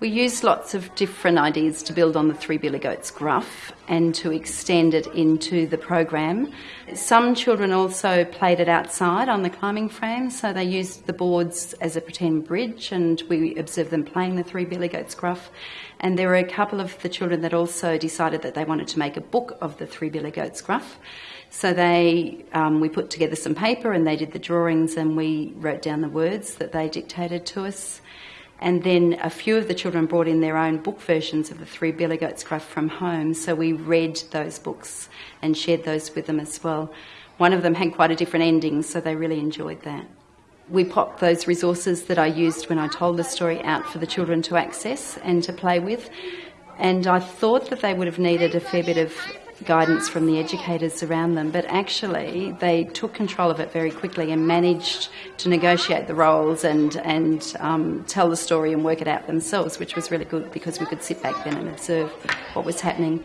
We used lots of different ideas to build on the Three Billy Goats gruff and to extend it into the program. Some children also played it outside on the climbing frame, so they used the boards as a pretend bridge and we observed them playing the Three Billy Goats gruff. And there were a couple of the children that also decided that they wanted to make a book of the Three Billy Goats gruff. So they, um, we put together some paper and they did the drawings and we wrote down the words that they dictated to us. And then a few of the children brought in their own book versions of the Three Billy Goats Gruff from home, so we read those books and shared those with them as well. One of them had quite a different ending, so they really enjoyed that. We popped those resources that I used when I told the story out for the children to access and to play with. And I thought that they would have needed a fair bit of guidance from the educators around them, but actually they took control of it very quickly and managed to negotiate the roles and, and um, tell the story and work it out themselves, which was really good because we could sit back then and observe what was happening.